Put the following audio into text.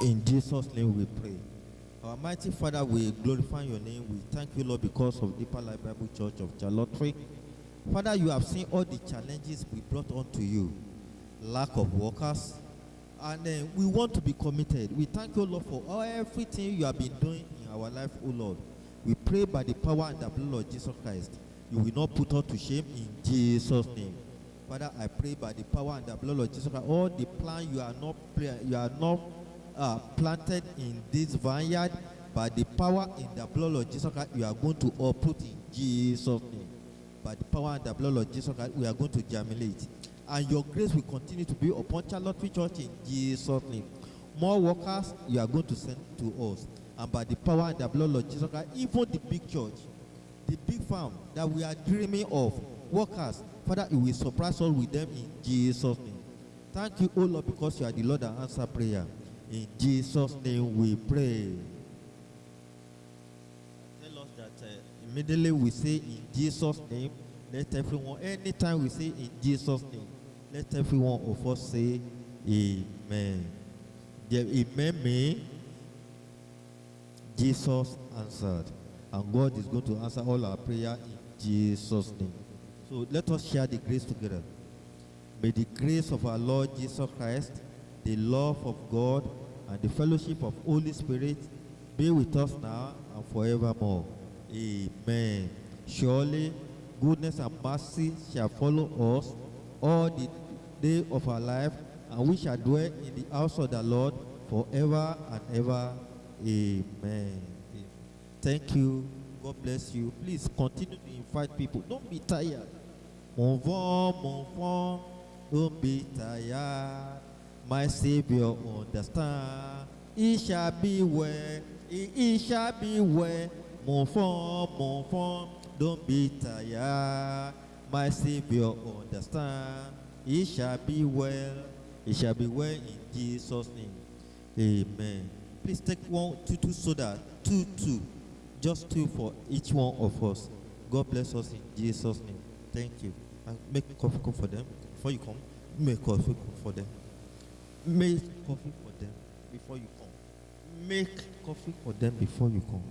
In Jesus' name we pray. Our mighty Father, we glorify your name. We thank you, Lord, because of Deeper Life Bible Church of Charlotte. Father, you have seen all the challenges we brought onto you. Lack of workers. And uh, we want to be committed. We thank you, Lord, for everything you have been doing in our life, O Lord. We pray by the power and the blood of Jesus Christ. You will not put us to shame in Jesus' name. Father, I pray by the power and the blood of Jesus Christ, all the plan you are not you are not uh, planted in this vineyard, by the power in the blood of Jesus Christ, you are going to uproot in Jesus' name. By the power and the blood of Jesus Christ, we are going to germinate. And your grace will continue to be upon Charlotte Church in Jesus' name. More workers you are going to send to us. And by the power and the blood of Jesus Christ, even the big church, the big farm that we are dreaming of, workers, Father, you will surprise us with them in Jesus' name. Thank you, O Lord, because you are the Lord that answer prayer. In Jesus' name we pray. Tell us that uh, immediately we say in Jesus' name, let everyone, anytime we say in Jesus' name, let everyone of us say Amen. The Amen means Jesus answered. And God is going to answer all our prayer in Jesus' name. So let us share the grace together. May the grace of our Lord Jesus Christ, the love of God, and the fellowship of Holy Spirit be with us now and forevermore. Amen. Surely goodness and mercy shall follow us all the day of our life, and we shall dwell in the house of the Lord forever and ever. Amen. Thank you. God bless you. Please continue to invite people. Don't be tired. Mon vent, mon vent, don't be tired. My Savior understand. It shall be well. It, shall be well. Mon vent, mon vent, don't be tired. My Savior understand. It shall be well. It shall be well in Jesus' name. Amen. Please take one, two, two soda, two, two. Just two for each one of us. God bless us in Jesus' name. Thank you. And make coffee for them before you come. Make coffee for them. Make coffee for them before you come. Make coffee for them before you come.